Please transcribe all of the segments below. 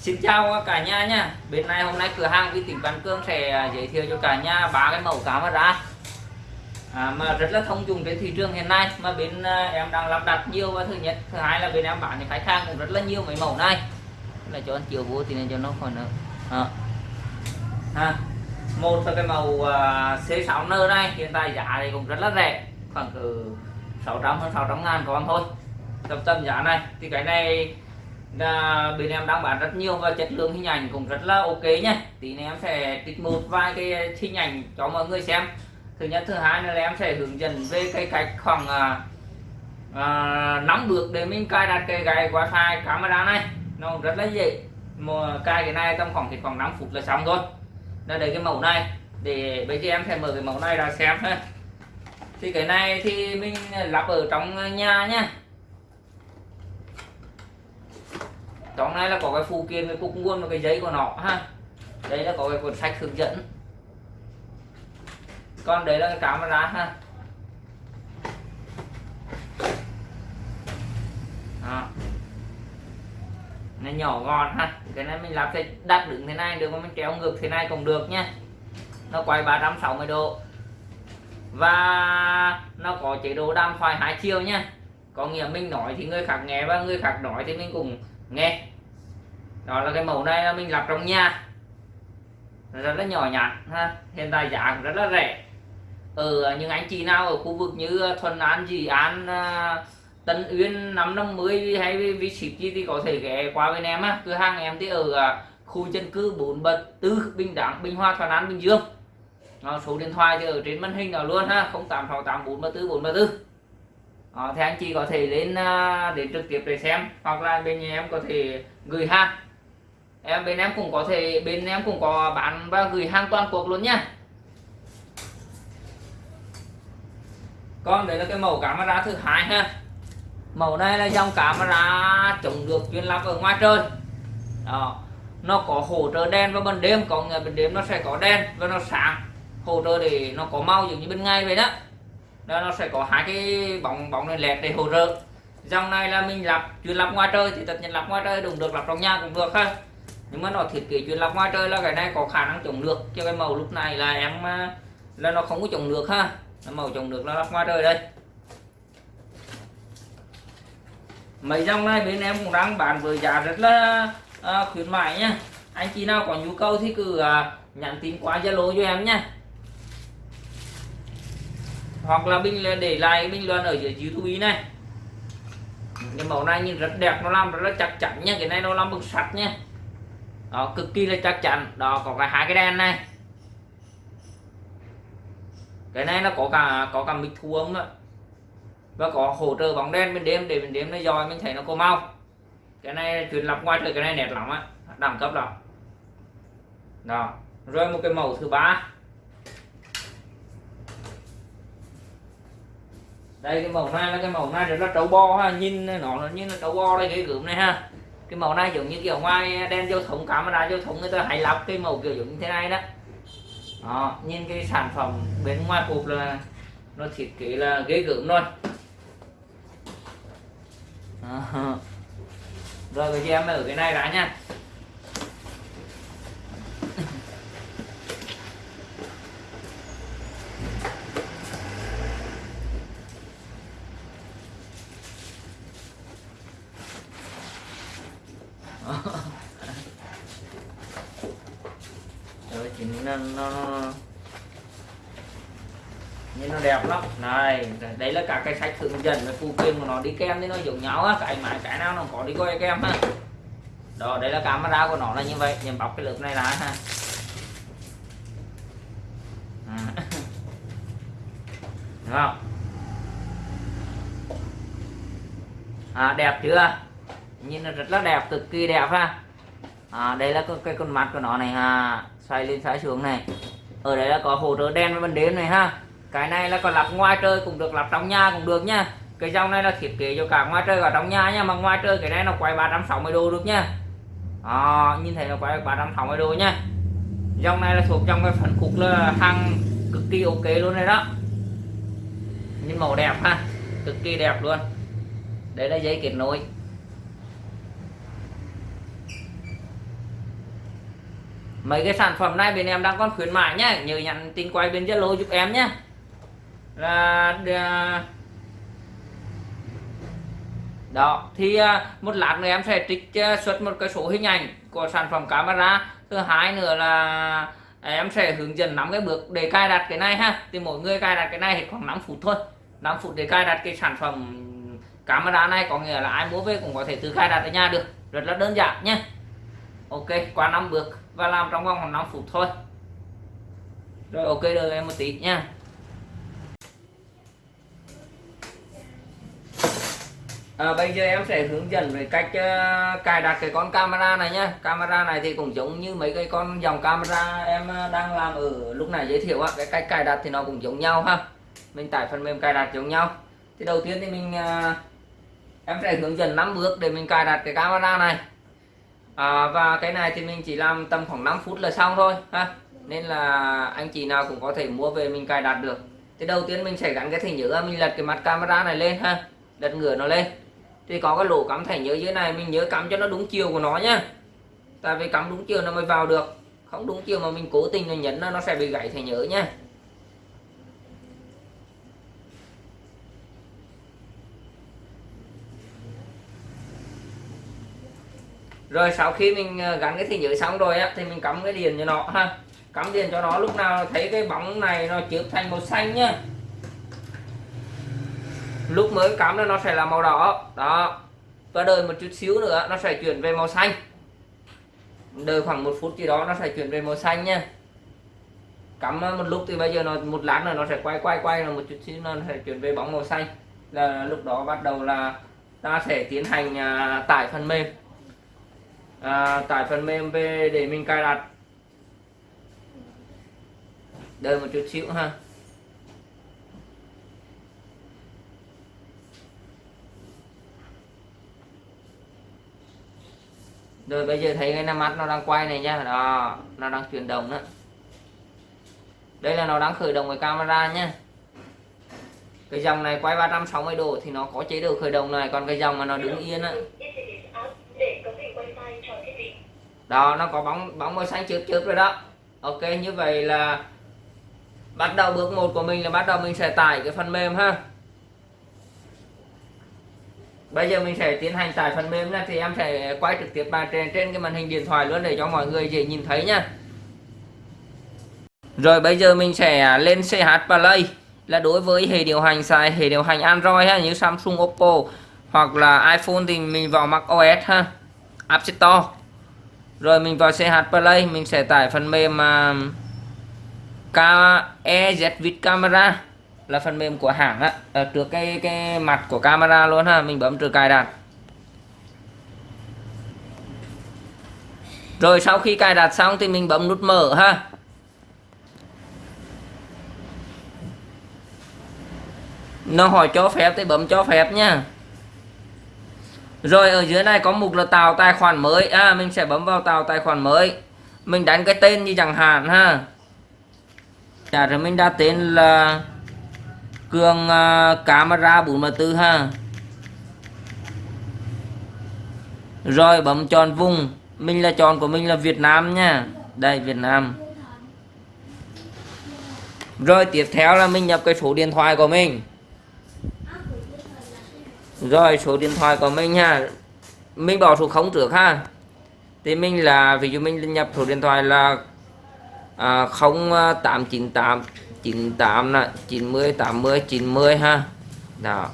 Xin chào cả nhà nha Bên này hôm nay cửa hàng vi tỉnh Văn Cương sẽ à, giới thiệu cho cả nhà ba cái mẫu camera à, mà rất là thông dụng trên thị trường hiện nay mà bên à, em đang lắp đặt nhiều và thứ nhất thứ hai là bên em bán thì khách hàng cũng rất là nhiều mấy mẫu này là cho anh chiều vô thì nên cho nó khỏi nữa ờ. à. Ha. một là cái màu uh, à, C6N này hiện tại giá thì cũng rất là rẻ khoảng từ 600 hơn 600 ngàn còn thôi tầm tầm giá này thì cái này là bên em đang bán rất nhiều và chất lượng hình ảnh cũng rất là ok nhé tí này em sẽ trích một vài cái hình ảnh cho mọi người xem. Thứ nhất thứ hai là em sẽ hướng dẫn về cái cách khoảng à, à, 5 bước để mình cài đặt cái gai wifi camera này. Nó rất là dễ. Mà cài cái này trong khoảng thì khoảng 5 phút là xong thôi đây đây cái mẫu này. Để bây giờ em sẽ mở cái mẫu này ra xem ha. Thì cái này thì mình lắp ở trong nhà nhé. Trong này là có cái phụ kiện cái cục nguồn và cái giấy của nó ha. Đây là có cái cuốn sách hướng dẫn. Còn đấy là cái camera ha. Đó. nó nhỏ gọn ha. Cái này mình làm thế đặt đứng thế này, được mà mình kéo ngược thế này cũng được nhé nó quay 360 độ. Và nó có chế độ đàm thoại hai chiều nhé có nghĩa mình nói thì người khác nghe và người khác nói thì mình cùng nghe đó là cái mẫu này là mình lắp trong nhà. Rất là nhỏ nhặt ha. Hiện tại giá cũng rất là rẻ. Ở ờ, những anh chị nào ở khu vực như ờ, Thuận An, Dị An, ờ, Tân Uyên, năm năm mươi hay vi ship gì thì có thể ghé qua bên em á. Cửa hàng em thì ở khu dân cư bốn bật tư Bình Đẳng, Bình Hoa, Thuận An, Bình Dương. Đó, số điện thoại thì ở trên màn hình nào luôn ha 0868 434 434 đó, thì anh chị có thể lên đến trực tiếp để xem hoặc là bên nhà em có thể gửi hàng em, bên em cũng có thể, bên em cũng có bán và gửi hàng toàn quốc luôn nhá còn đấy là cái mẫu camera thứ hai ha. Mẫu này là dòng camera chống được chuyên lắp ở ngoài trời. Đó. Nó có hỗ trợ đèn vào ban đêm còn ban đêm nó sẽ có đèn và nó sáng. Hỗ trợ để nó có màu giống như bên ngày vậy đó. Đó, nó sẽ có hai cái bóng bóng này lẹt để hỗ trợ. Dòng này là mình lắp, chuyên lắp ngoài trời thì tất nhiên lắp ngoài trời đúng được, lắp trong nhà cũng được ha nhưng mà nó thiết kế chuyên lắp ngoài trời là cái này có khả năng chống được cho cái màu lúc này là em à, là nó không có chống được ha. Màu chống được là lắp ngoài trời đây. Mấy dòng này bên em cũng đang bán với giá rất là à, khuyến mại nhá anh chị nào có nhu cầu thì cứ à, nhắn tin qua zalo cho em nhé hoặc là bình để lại bình luận ở dưới youtube này. Cái màu này nhìn rất đẹp nó làm rất là chắc chắn nha. Cái này nó làm bằng sắt nha đó, cực kỳ là chắc chắn. Đó, có cả hai cái đèn này. Cái này nó có cả có cả mic thu âm đó. và có hỗ trợ bóng đen bên đêm, để bên đêm nó dòi, mình thấy nó có mau. Cái này truyền lập ngoài trời cái này đẹp lắm á. Đẳng cấp lắm. Đó, rồi một cái màu thứ ba. Đây, cái màu này là cái màu này rất là trâu bo ha. Nhìn nó như là trâu bo đây, cái gượm này ha cái màu này giống như kiểu ngoài đen giao thông camera giao thông người ta hay lắp cái màu kiểu giống như thế này đó. Đó nhìn cái sản phẩm bên ngoài hộp là nó thiết kế là ghế gớm luôn, đó. rồi bây giờ em ở cái này đã nha rồi thì nó, nó nhìn nó đẹp lắm này đấy là cả cái sách hướng dẫn về phụ kiện của nó đi kèm thì nó giống nhau á cái máy cái nào nó có đi coi kèm ha đó đây là camera của nó là như vậy nhìn bọc cái lớp này là ha. À. Đúng không? À, đẹp chưa? Nhìn nó rất là đẹp cực kỳ đẹp ha. À, đây là cái con mắt của nó này ha xoay lên xoay xuống này. Ở đây là có hỗ trợ đen với ban đêm này ha cái này là còn lắp ngoài trời cũng được lắp trong nhà cũng được nha. Cái dòng này là thiết kế cho cả ngoài trời và trong nhà nha mà ngoài trời cái này nó quay 360 độ được nha. À, nhìn thấy nó quay 360 độ nha. Dòng này là thuộc trong cái phần cục là hàng cực kỳ ok luôn này đó. Nhìn màu đẹp ha cực kỳ đẹp luôn. Đây là dây kết nối. Mấy cái sản phẩm này bên em đang còn khuyến mại nhá nhớ nhắn tin quay bên Zalo giúp em nhé là à, đó, thì à, một lát nữa em sẽ trích à, xuất một cái số hình ảnh của sản phẩm camera. Thứ hai nữa là em sẽ hướng dẫn nắm cái bước để cài đặt cái này ha. Thì mỗi người cài đặt cái này thì khoảng 5 phút thôi. 5 phút để cài đặt cái sản phẩm camera này, có nghĩa là ai mua về cũng có thể tự cài đặt ở nhà được. Rất là đơn giản nhé. Ok, qua năm bước và làm trong vòng khoảng 5 phút thôi. Rồi, ok, đợi em một tí nha. À, bây giờ em sẽ hướng dẫn về cách uh, cài đặt cái con camera này nhá. Camera này thì cũng giống như mấy cái con dòng camera em ờ, đang làm ở lúc này giới thiệu á. Cái cách cài đặt thì nó cũng giống nhau ha. Mình tải phần mềm cài đặt giống nhau. Thì đầu tiên thì mình uh, em sẽ hướng dẫn 5 bước để mình cài đặt cái camera này. À, và cái này thì mình chỉ làm tầm khoảng 5 phút là xong thôi ha. Nên là anh chị nào cũng có thể mua về mình cài đặt được. Thì đầu tiên mình sẽ gắn cái thẻ nhớ mình lật cái mặt camera này lên ha. Lật ngửa nó lên thì có cái lỗ cắm thẻ nhớ dưới này, mình nhớ cắm cho nó đúng chiều của nó nhá. Tại vì cắm đúng chiều nó mới vào được. Không đúng chiều mà mình cố tình là nhấn nó nó sẽ bị gãy thẻ nhớ nhá. Rồi sau khi mình à, gắn cái thẻ nhớ xong rồi á, thì mình cắm cái điện cho nó ha. Cắm điện cho nó, lúc nào thấy cái bóng này nó chớp thành màu xanh nhá lúc mới cắm nó sẽ là màu đỏ. Đó. Và đợi một chút xíu nữa nó sẽ chuyển về màu xanh. Đợi khoảng một phút gì đó nó sẽ chuyển về màu xanh nha. Cắm một lúc thì bây giờ nó một lát nữa nó sẽ quay quay quay là một chút xíu nó sẽ chuyển về bóng màu xanh. Là lúc đó bắt đầu là ta sẽ tiến hành à, tải phần mềm. À, tải phần mềm về để mình cài đặt. Đợi một chút xíu ha. Rồi bây giờ thấy cái năm mắt nó đang quay này nhá. Đó, nó đang chuyển động đó. Đây là nó đang khởi động với camera nhá. Cái dòng này quay 360 độ thì nó có chế độ khởi động này, còn cái dòng mà nó đứng yên á. Đó, nó có bóng bóng màu xanh chớp chớp rồi đó. Ok, như vậy là bắt đầu bước một của mình là bắt đầu mình sẽ tải cái phần mềm ha bây giờ mình sẽ tiến hành tải phần mềm này thì em sẽ quay trực tiếp bàn trên trên cái màn hình điện thoại luôn để cho mọi người dễ nhìn thấy nha. Rồi bây giờ mình sẽ lên CH Play là đối với hệ điều hành xài hệ điều hành Android ha như Samsung Oppo hoặc là iPhone thì mình vào Mac OS ha App Store. Rồi mình vào CH Play mình sẽ tải phần mềm à, uh, KEZ Vid Camera là phần mềm của hãng á. Ở trước cái cái mặt của camera luôn ha, mình bấm trừ cài đặt. Rồi sau khi cài đặt xong thì mình bấm nút mở ha. Nó hỏi cho phép thì bấm cho phép nha. Rồi ở dưới này có mục là tạo tài khoản mới. À mình sẽ bấm vào tạo tài khoản mới. Mình đánh cái tên như chẳng hạn ha. Dạ rồi mình đã tên là cường uh, camera 44 ha. Rồi bấm chọn vùng. Mình là chọn của mình là Việt Nam nha. Đây Việt Nam. Rồi tiếp theo là mình nhập cái số điện thoại của mình. Rồi số điện thoại của mình ha. Mình bỏ số không trước ha. Thì mình là ví dụ mình nhập số điện thoại là à, 0898 98 là 90 80 90 ha. Đó.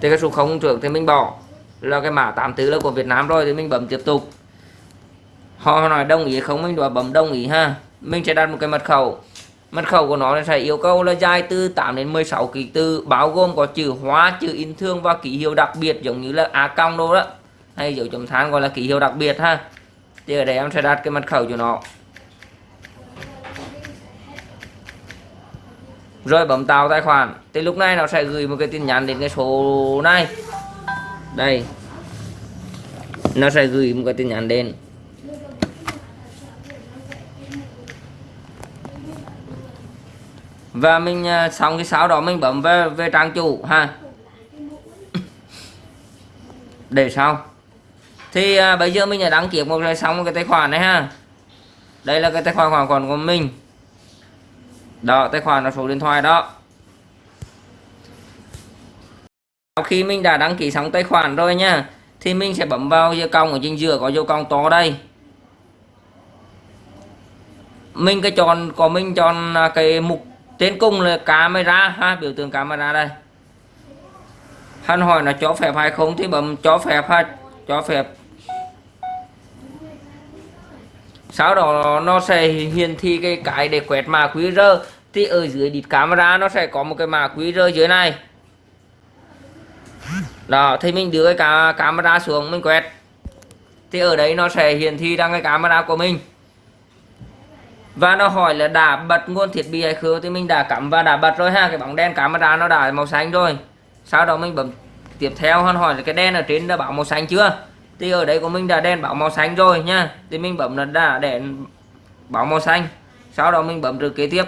Thì cái số 0 trước thì mình bỏ. Là cái mã 84 là của Việt Nam rồi thì mình bấm tiếp tục. Họ nói đồng ý không? Mình đòi bấm đồng ý ha. Mình sẽ đặt một cái mật khẩu. Mật khẩu của nó sẽ yêu cầu là dài từ 8 đến 16 ký tự, bao gồm có chữ hóa chữ in thương và ký hiệu đặc biệt, giống như là a cong đâu đó. Hay dấu chấm than gọi là ký hiệu đặc biệt ha. Thì ở đây em sẽ đặt cái mật khẩu cho nó. Rồi bấm tạo tài khoản. Thì lúc này nó sẽ gửi một cái tin nhắn đến cái số này. Đây. Nó sẽ gửi một cái tin nhắn đến. Và mình à, xong cái sau đó mình bấm về về trang chủ ha. Để sau. Thì à, bây giờ mình đã đăng ký một cái xong một cái tài khoản này ha. Đây là cái tài khoản khoản của mình đó, tài khoản là số điện thoại đó. Sau khi mình đã đăng ký xong tài khoản rồi nha, thì mình sẽ bấm vào dấu cong ở trên giữa, có dấu cong to đây. Mình cái chọn, có mình chọn à, cái mục tên cùng là camera ha, biểu tượng camera đây. Hắn hỏi là cho phép hay không, thì bấm cho phép ha, cho phép. Sau đó nó sẽ hiển thị cái cái để quét mã QR. Thì ở dưới đít camera nó sẽ có một cái mã QR dưới này. Đó, thì mình đưa cái camera xuống, mình quét. Thì ở đấy nó sẽ hiển thị ra cái camera của mình. Và nó hỏi là đã bật nguồn thiết bị hay không? Thì mình đã cắm và đã bật rồi ha. Cái bóng đen camera nó đã màu xanh rồi. Sau đó mình bấm tiếp theo, hắn hỏi là cái đen ở trên đã bảo màu xanh chưa? Thì ở đây của mình đã đèn bảo màu xanh rồi nha. Thì mình bấm là đã đèn bảo màu xanh. Sau đó mình bấm từ kế tiếp.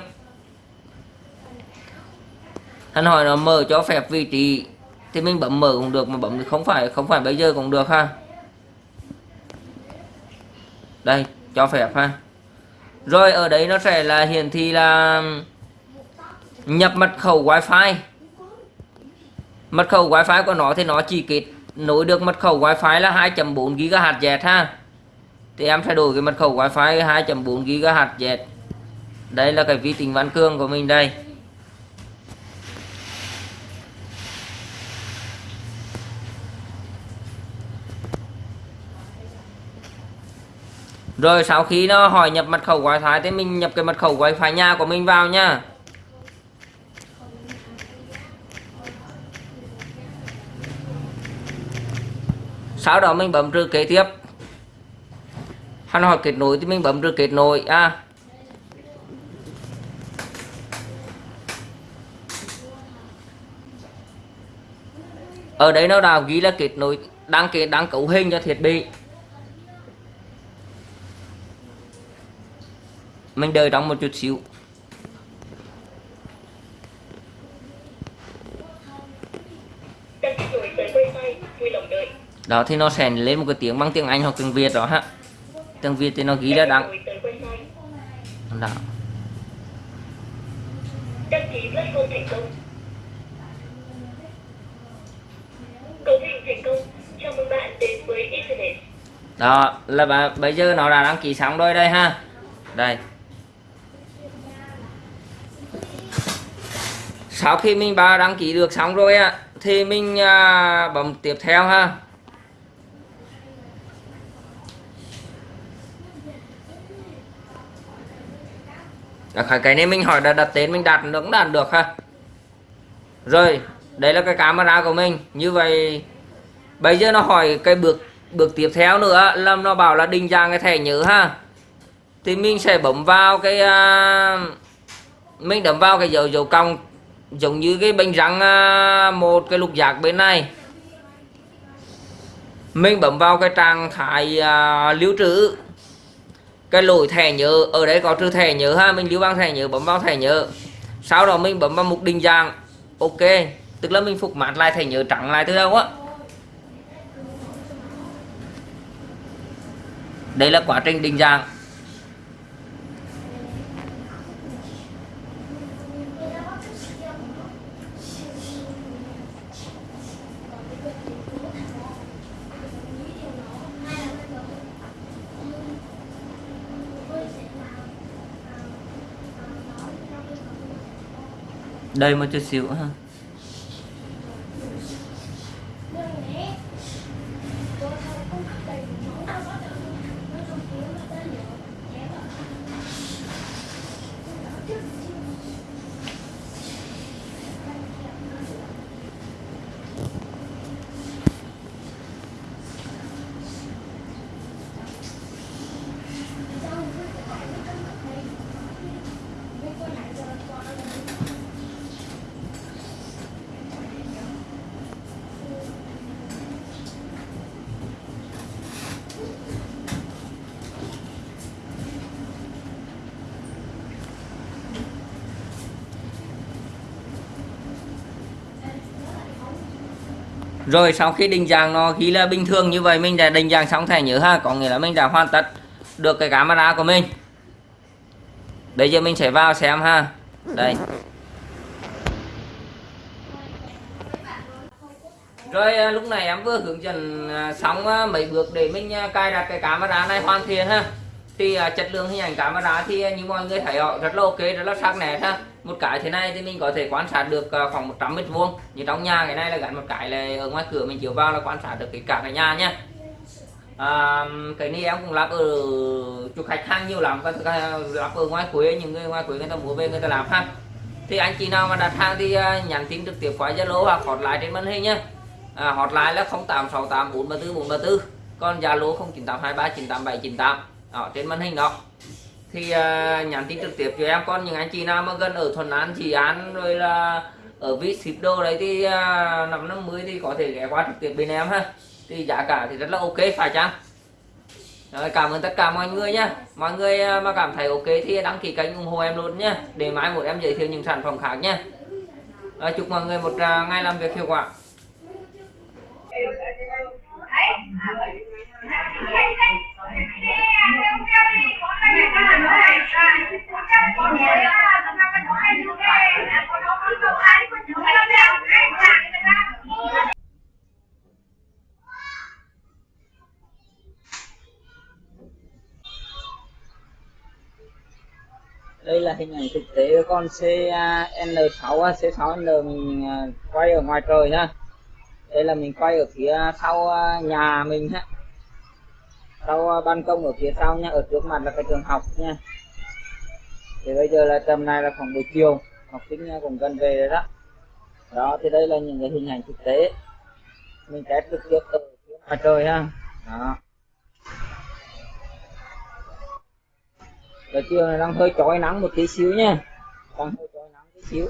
Hắn hỏi nó mở cho phép vị trí. Thì mình bấm mở cũng được, mà bấm thì không phải không phải bây giờ cũng được ha. Đây, cho phép ha. Rồi ở đấy nó sẽ là hiển thị là nhập mật khẩu wifi. Mật khẩu wifi của nó thì nó chỉ kết nối được mật khẩu wifi là 2.4 GHz ha. Thì em sẽ đổi cái mật khẩu wifi 2.4 GHz đây là cái vi tính văn cương của mình đây. Rồi, sau khi nó hỏi nhập mật khẩu wifi thì mình nhập cái mật khẩu wifi nhà của mình vào nha. Sau đó mình bấm trừ kế tiếp. Hắn hỏi kết nối thì mình bấm trừ kết nối à. Ở đây nó đã ghi là kết nối, đăng kết, đăng cấu hình cho thiết bị mình đợi trong một chút xíu đó thì nó sẽ lên một cái tiếng bằng tiếng Anh hoặc tiếng Việt đó ha. Tiếng Việt thì nó ghi là đăng đó. Đăng ký platform thành công. Cấu hình thành công. Chào mừng bạn đến với internet. Đó là bây giờ nó đã đăng ký xong rồi đây ha. Đây. Sau khi mình vào đăng ký được xong rồi á thì mình à, bấm tiếp theo ha Dạ, Đó, cái này mình hỏi là đặt tên mình đặt được đặt được ha. Rồi đây là cái camera của mình. Như vậy bây giờ nó hỏi cái bước bước tiếp theo nữa là nó bảo là định dạng cái thẻ nhớ ha. Thì mình sẽ bấm vào cái uh, mình đấm vào cái dấu dấu cong giống như cái bánh răng uh, một cái lục giác bên này. Mình bấm vào cái trạng thái uh, lưu trữ cái lỗi thẻ nhớ, ở đây có trừ thẻ nhớ ha, mình lưu bằng thẻ nhớ, bấm vào thẻ nhớ. Sau đó mình bấm vào mục định dạng, ok. Tức là mình phục mát lại thẻ nhớ trắng lại từ đâu á. Đây là quá trình định dạng. Đây một chút xíu ha. Rồi sau khi định dạng nó ghi là bình thường như vậy, mình đã định dạng xong thẻ nhớ ha. Có nghĩa là mình đã hoàn tất được cái camera của mình. Bây giờ mình sẽ vào xem ha. Đây. Rồi à, lúc này em vừa hướng dẫn à, xong à, mấy bước để mình cài đặt cái camera này hoàn thiện ha thì uh, chất lượng hình ảnh camera thì à, như mọi người thấy họ rất là ok rất là sắc nét ha. Một cái thế này thì mình có thể quan sát được uh, khoảng 100 mét vuông. Như trong nhà cái này là gắn một cái là ở ngoài cửa mình chiếu vào là quan sát được cái cả cái nhà nha à, cái này em cũng lắp ở chụp khách hàng nhiều lắm. Các lắp ở ngoài quê những người ngoài quê người ta mua về người ta làm ha. Thì anh chị nào mà đặt hàng thì uh, nhắn tin trực tiếp qua Zalo hoặc hotline trên màn hình nhé à, hotline là 0868 434 434 còn Zalo 0982398798 đó, trên màn hình đó. Thì uh, nhắn tin trực tiếp cho em. Còn những anh chị nào mà gần ở Thuận An Trị An rồi là ở vị ship đồ đấy thì uh, năm năm mươi thì có thể ghé qua trực tiếp bên em ha. Thì giá cả thì rất là ok phải chăng? Rồi, cảm ơn tất cả mọi người nhé mọi người à, mà cảm thấy ok thì đăng ký kênh ủng hộ em luôn nhé để mai một em giới thiệu những sản phẩm khác nhé rồi, chúc mọi người một ngày làm việc hiệu quả đây là hình ảnh thực tế con CN6 C6N mình quay ở ngoài trời ha. Đây là mình quay ở phía sau à, nhà mình ha. Sau à, ban công ở phía sau nha, ở trước mặt là cái trường học nha. Thì bây giờ là tầm này là khoảng buổi chiều, học sinh à, cũng gần về rồi đó. Đó, thì đây là những cái hình ảnh thực tế. Mình test trực tiếp ở phía ngoài trời ha. Đó. Giờ chiều này đang hơi chói nắng một tí xíu nha con hơi trời nắng tí xíu.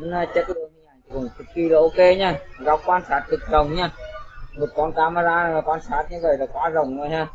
Nên chất lượng hình ảnh cũng cực kỳ là ok nha. Góc quan sát cực rộng nha. Một con camera quan sát như vậy là quá rộng rồi ha.